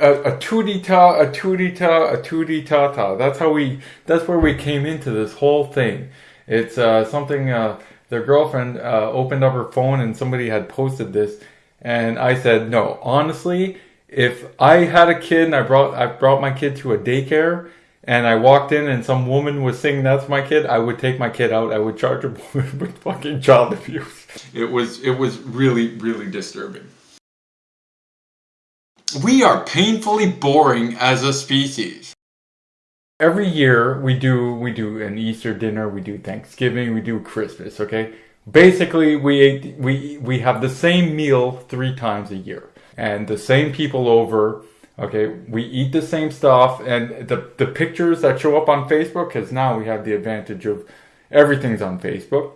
a, a tootie ta, a tootie ta, a ta ta. That's how we. That's where we came into this whole thing. It's uh, something. Uh, their girlfriend uh, opened up her phone and somebody had posted this, and I said, no, honestly, if I had a kid and I brought I brought my kid to a daycare and I walked in and some woman was saying that's my kid, I would take my kid out. I would charge her with fucking child abuse. It was it was really really disturbing. We are painfully boring as a species. Every year we do we do an Easter dinner, we do Thanksgiving, we do Christmas, okay? Basically we we we have the same meal 3 times a year and the same people over okay we eat the same stuff and the the pictures that show up on facebook because now we have the advantage of everything's on facebook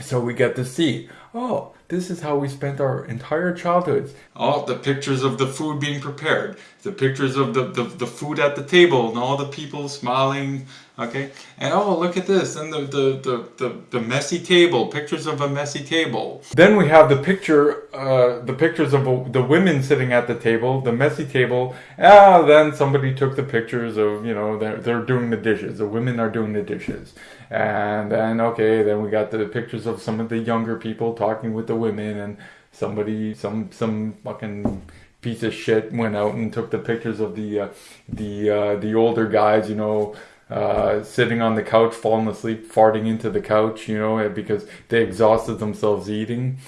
so we get to see oh this is how we spent our entire childhoods. All the pictures of the food being prepared the pictures of the, the, the food at the table and all the people smiling okay? And oh look at this and the, the the, the messy table pictures of a messy table. Then we have the picture uh, the pictures of the women sitting at the table the messy table. Ah then somebody took the pictures of you know they're, they're doing the dishes the women are doing the dishes. And then okay then we got the pictures of some of the younger people talking with the women and somebody some some fucking piece of shit went out and took the pictures of the uh, the uh, the older guys, you know, uh, sitting on the couch, falling asleep, farting into the couch, you know, because they exhausted themselves eating.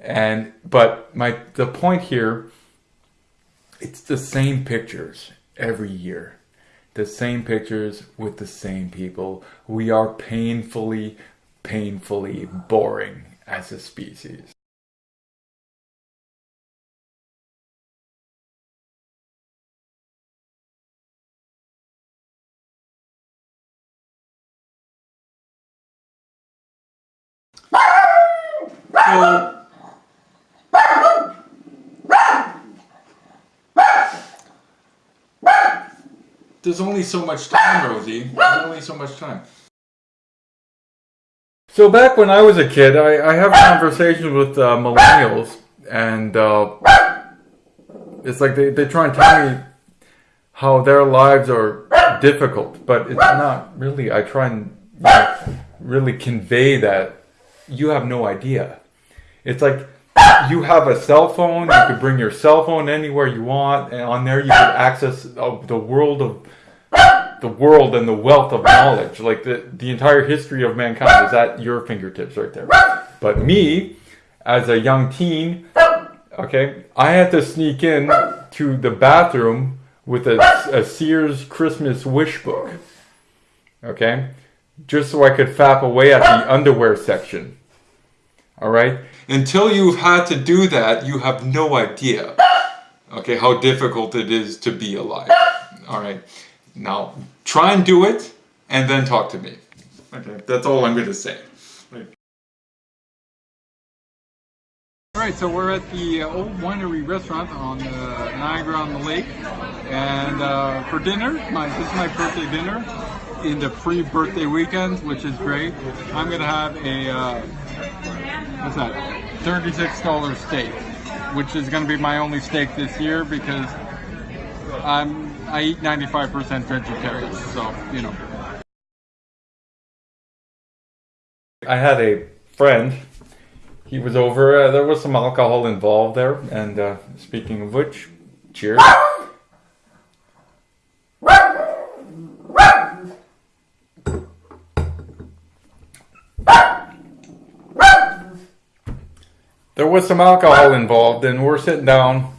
And but my the point here, it's the same pictures every year, the same pictures with the same people. We are painfully, painfully boring as a species. There's only so much time, Rosie. There's only so much time. So back when I was a kid, I, I have conversations with uh, millennials, and uh, it's like they, they try and tell me how their lives are difficult, but it's not really. I try and you know, really convey that you have no idea. It's like you have a cell phone. You could bring your cell phone anywhere you want, and on there you could access uh, the world of the world and the wealth of knowledge. Like the the entire history of mankind is at your fingertips right there. But me, as a young teen, okay, I had to sneak in to the bathroom with a, a Sears Christmas wish book. Okay, just so I could fap away at the underwear section. All right? Until you've had to do that, you have no idea, okay, how difficult it is to be alive. All right? Now, try and do it, and then talk to me. Okay, that's all I'm going to say. Alright, so we're at the uh, Old Winery restaurant on uh, Niagara on the Lake. And uh, for dinner, my, this is my birthday dinner in the pre-birthday weekend, which is great. I'm going to have a uh, what's that? $36 steak, which is going to be my only steak this year because I'm I eat 95% vegetarian, so you know. I had a friend. He was over. Uh, there was some alcohol involved there, and uh, speaking of which, cheers. Was some alcohol involved, and we're sitting down,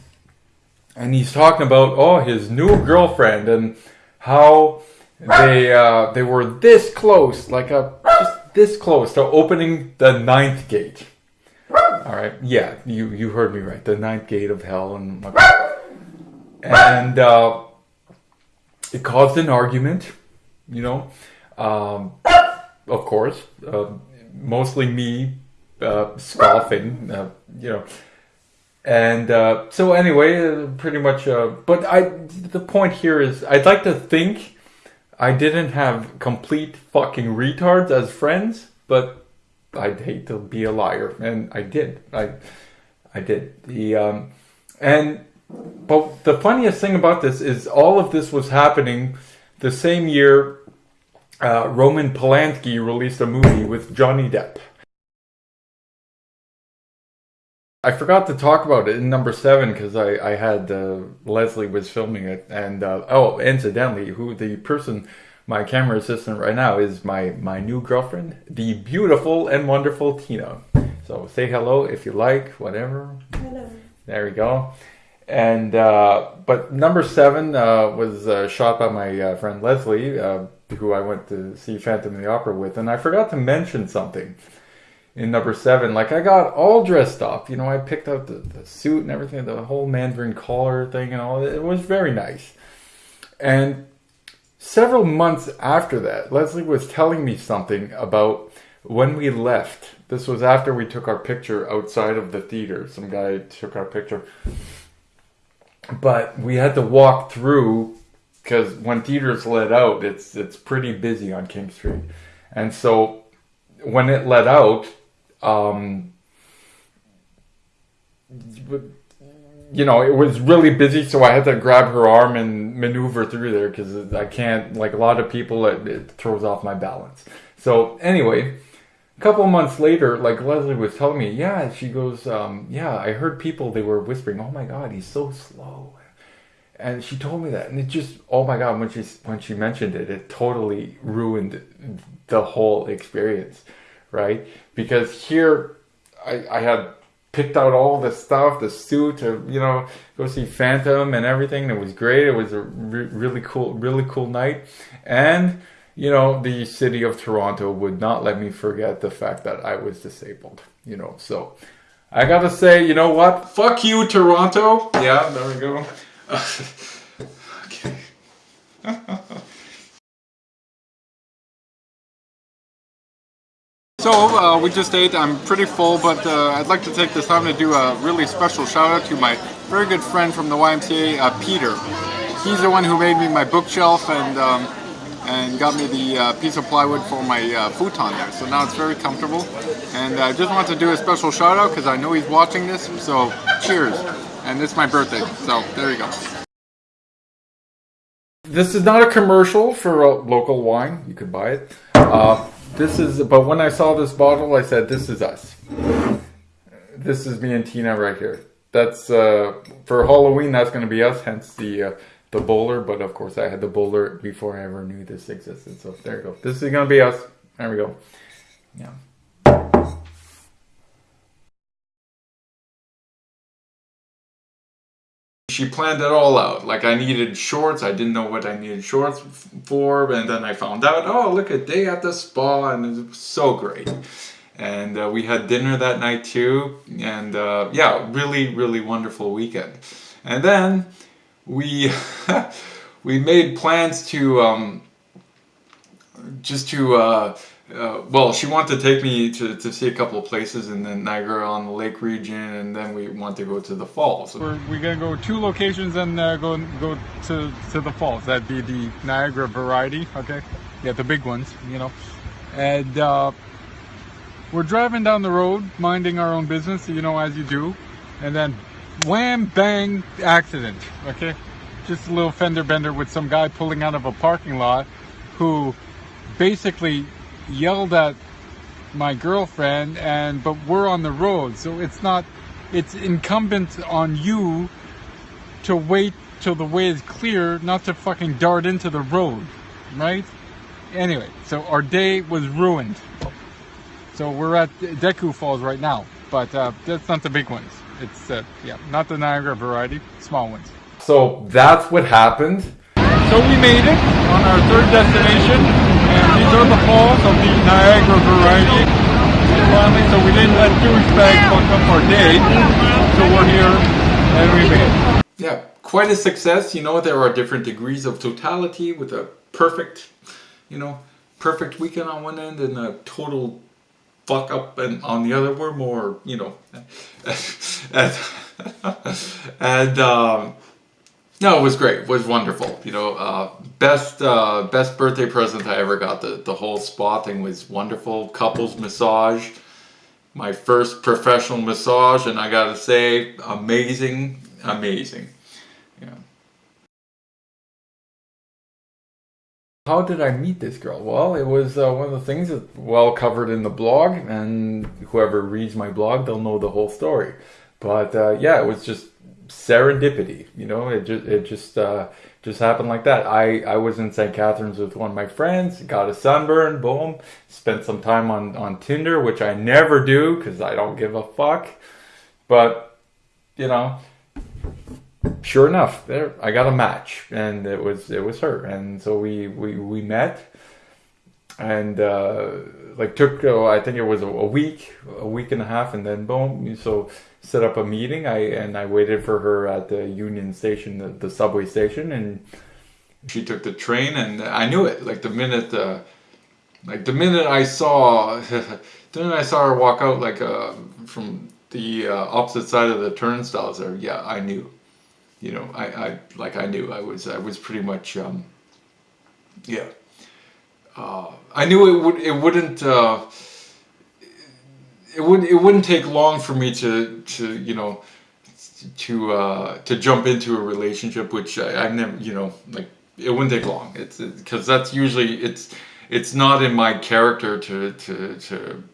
and he's talking about oh his new girlfriend and how they uh, they were this close, like a just this close to opening the ninth gate. All right, yeah, you you heard me right, the ninth gate of hell, and and uh, it caused an argument, you know. Um, of course, uh, mostly me uh, scoffing, uh, you know. And uh, so anyway, uh, pretty much. Uh, but I, the point here is, I'd like to think I didn't have complete fucking retards as friends, but I'd hate to be a liar, and I did. I, I did. The um, and but the funniest thing about this is all of this was happening the same year uh, Roman Polanski released a movie with Johnny Depp. I forgot to talk about it in number seven because I, I had uh, Leslie was filming it and uh, oh incidentally who the person my camera assistant right now is my my new girlfriend the beautiful and wonderful Tina. So say hello if you like whatever. Hello. There we go. And uh, but number seven uh, was uh, shot by my uh, friend Leslie uh, who I went to see Phantom of the Opera with and I forgot to mention something in number seven. Like I got all dressed up, you know, I picked out the, the suit and everything, the whole Mandarin collar thing and all. It was very nice. And several months after that, Leslie was telling me something about when we left. This was after we took our picture outside of the theater. Some guy took our picture. But we had to walk through because when theaters let out, it's it's pretty busy on King Street. And so when it let out, um, you know, it was really busy, so I had to grab her arm and maneuver through there because I can't, like a lot of people, it, it, throws off my balance. So anyway, a couple months later, like Leslie was telling me, yeah, she goes, um, yeah, I heard people, they were whispering, oh my God, he's so slow. And she told me that, and it just, oh my God, when she, when she mentioned it, it totally ruined the whole experience right? Because here I, I had picked out all the stuff, the suit to, you know, go see Phantom and everything. It was great. It was a re really cool, really cool night. And, you know, the city of Toronto would not let me forget the fact that I was disabled, you know, so I gotta say, you know what? Fuck you, Toronto. Yeah, there we go. okay. So uh, we just ate, I'm pretty full, but uh, I'd like to take this time to do a really special shout out to my very good friend from the YMCA, uh, Peter. He's the one who made me my bookshelf and um, and got me the uh, piece of plywood for my uh, futon there. So now it's very comfortable. And I just want to do a special shout out because I know he's watching this. So cheers. And it's my birthday. So there you go. This is not a commercial for local wine. You could buy it. This is, but when I saw this bottle, I said, this is us. This is me and Tina right here. That's, uh, for Halloween, that's going to be us, hence the, uh, the bowler. But of course, I had the bowler before I ever knew this existed. So there you go. This is going to be us. There we go. Yeah. She planned it all out. Like I needed shorts, I didn't know what I needed shorts for, and then I found out, oh, look at day at the spa, and it was so great. And uh, we had dinner that night too, and uh, yeah, really, really wonderful weekend. And then we we made plans to um, just to uh, uh, well, she wanted to take me to, to see a couple of places in the Niagara on the lake region and then we want to go to the falls. We're, we're going to go two locations and uh, go go to, to the falls. That'd be the Niagara variety, okay? Yeah, the big ones, you know. And uh, we're driving down the road, minding our own business, you know, as you do. And then wham, bang, accident, okay? Just a little fender bender with some guy pulling out of a parking lot who basically yelled at my girlfriend and but we're on the road so it's not it's incumbent on you to wait till the way is clear not to fucking dart into the road right? Anyway so our day was ruined. So we're at DeCew Falls right now but uh, that's not the big ones. It's uh, yeah not the Niagara variety small ones. So that's what happened. So we made it on our third destination and these are the falls of the Niagara variety. Finally, so we didn't let douchebag fuck up our day. So we're here and we made it. Yeah, quite a success. You know, there are different degrees of totality with a perfect, you know, perfect weekend on one end and a total fuck up and on the other. We're more, you know, and, and um, no, it was great. It was wonderful. You know, uh, best uh, best birthday present I ever got. The the whole spa thing was wonderful. Couples massage, my first professional massage, and I gotta say, amazing, amazing. Yeah. How did I meet this girl? Well, it was uh, one of the things that well covered in the blog, and whoever reads my blog, they'll know the whole story. But uh, yeah, it was just serendipity. You know, it just it just uh, just happened like that. I I was in St. Catharines with one of my friends, got a sunburn, boom. Spent some time on on Tinder, which I never do because I don't give a fuck. But you know, sure enough, there I got a match, and it was it was her, and so we we we met, and uh, like took oh, I think it was a, a, week, a week and a half, and then boom, so set up a meeting. I and I waited for her at the Union Station, the, the subway station, and she took the train, and I knew it like the minute. Uh, like the minute I saw, the minute I saw her walk out, like uh, from the uh, opposite side of the turnstiles there, yeah, I knew you know, I, I like I knew I was I was pretty much um, yeah. Uh, I knew it would it wouldn't uh, it wouldn't it wouldn't take long for me to to you know to uh, to jump into a relationship, which I, I've never you know like it wouldn't take long. It's because that's usually it's it's not in my character to to to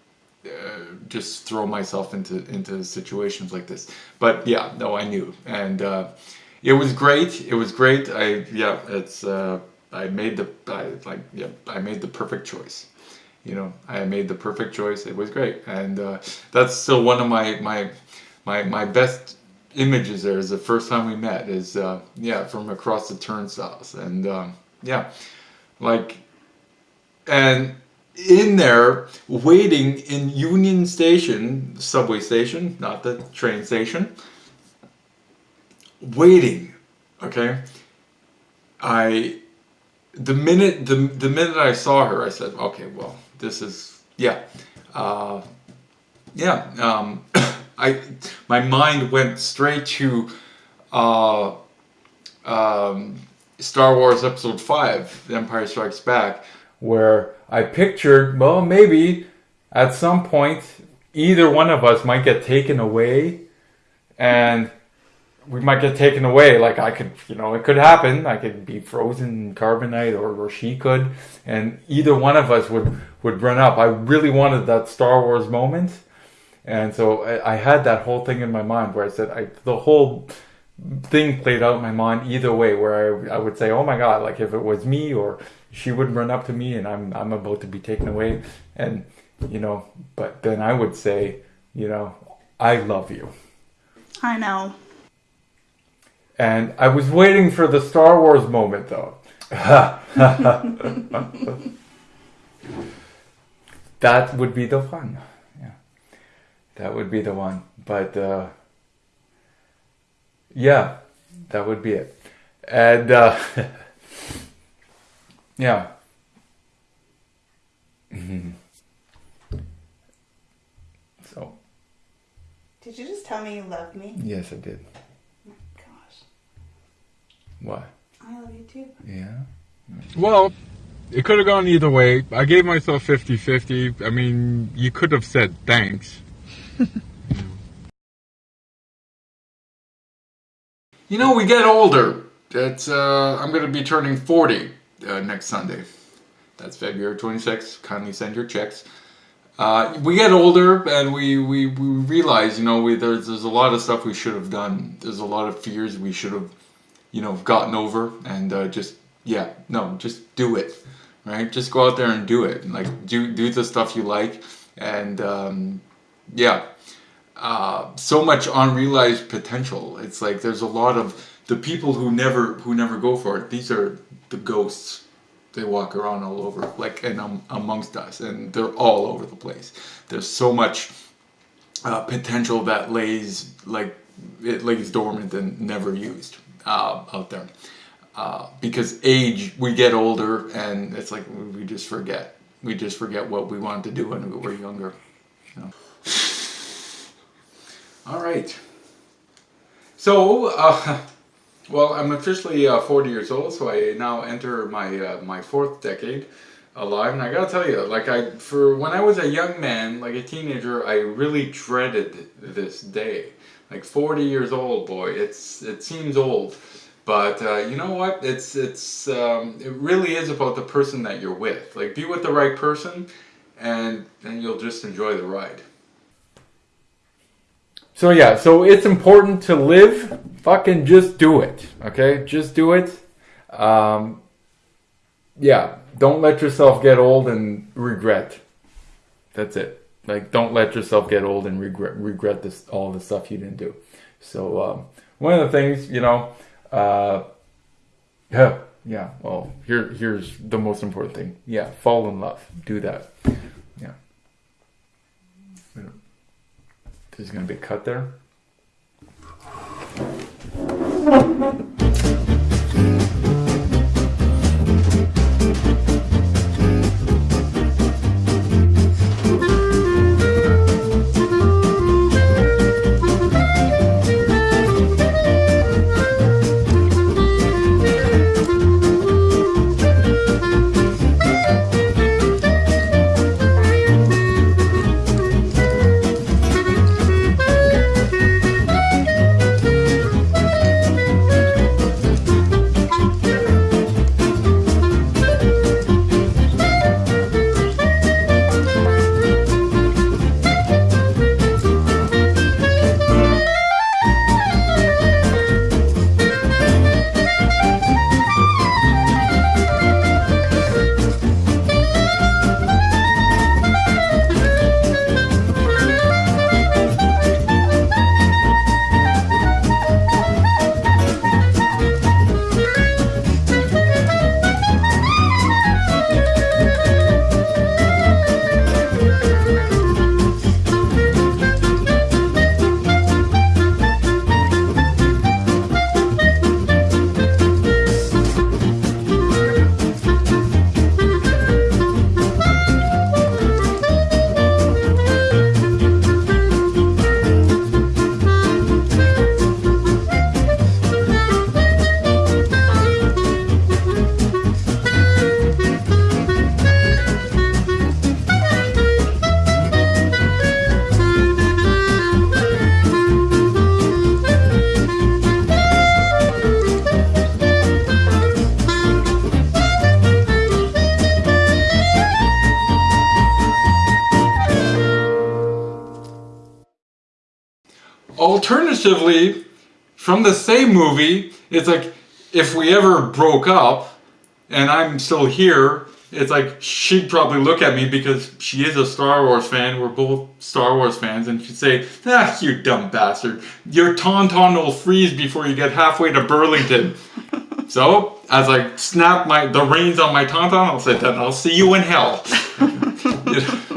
uh, just throw myself into into situations like this. But yeah, no, I knew, and uh, it was great. It was great. I yeah, it's uh, I made the I like yeah I made the perfect choice. You know, I made the perfect choice. It was great, and uh, that's still one of my my my my best images. There is the first time we met. Is uh, yeah from across the turnstiles, and um, yeah, like and in there waiting in Union Station, subway station, not the train station, waiting, okay? I, the minute, the, the minute I saw her, I said, okay, well, this is, yeah, uh, yeah, um, I, my mind went straight to, uh, um, Star Wars Episode 5, The Empire Strikes Back, where I pictured, well, maybe at some point either one of us might get taken away and we might get taken away. Like I could, you know, it could happen. I could be frozen carbonite or, or she could. And either one of us would, would run up. I really wanted that Star Wars moment. And so I, I had that whole thing in my mind where I said, I, the whole thing played out in my mind either way where I, I would say, oh my God, like if it was me or she would run up to me and I'm I'm about to be taken away and you know but then I would say you know I love you I know and I was waiting for the Star Wars moment though that would be the one yeah that would be the one but uh, yeah that would be it and uh, Yeah. Mm-hmm. So. Did you just tell me you love me? Yes, I did. My gosh. What? I love you too. Yeah. Well, it could have gone either way. I gave myself 50 50. I mean, you could have said thanks. you know, we get older. It's, uh, I'm going to be turning 40 uh, next Sunday. That's February 26th. Kindly send your checks. Uh, we get older and we, we, we realize, you know, we, there's, there's a lot of stuff we should have done. There's a lot of fears we should have, you know, gotten over and uh, just, yeah, no, just do it, right? Just go out there and do it. Like, do, do the stuff you like and, um, yeah, uh, so much unrealized potential. It's like there's a lot of the people who never who never go for it. These are the ghosts they walk around all over like and um, amongst us and they're all over the place there's so much uh, potential that lays like it lays dormant and never used uh, out there. Uh, because age we get older and it's like we just forget. We just forget what we wanted to do when we were younger you know? all right. So uh, well, I'm officially uh, 40 years old, so I now enter my uh, my fourth decade alive, and I gotta tell you, like I for when I was a young man, like a teenager, I really dreaded this day. Like 40 years old, boy, it's it seems old, But uh, you know what? It's it's um, it really is about the person that you're with. Like be with the right person, and then you'll just enjoy the ride. So yeah, so it's important to live. Fucking just do it. Okay, just do it. Um, yeah, don't let yourself get old and regret. That's it. Like, don't let yourself get old and regret regret this all the stuff you didn't do. So um, one of the things, you know, uh, yeah, yeah. Well, here here's the most important thing. Yeah, fall in love. Do that. Yeah. There's gonna be a cut there. From the same movie, it's like if we ever broke up and I'm still here, it's like she'd probably look at me because she is a Star Wars fan. We're both Star Wars fans, and she'd say, "Ah, you dumb bastard! Your tauntaun will freeze before you get halfway to Burlington." so, as I snap my the reins on my tauntaun, I'll say, "Then I'll see you in hell." you know?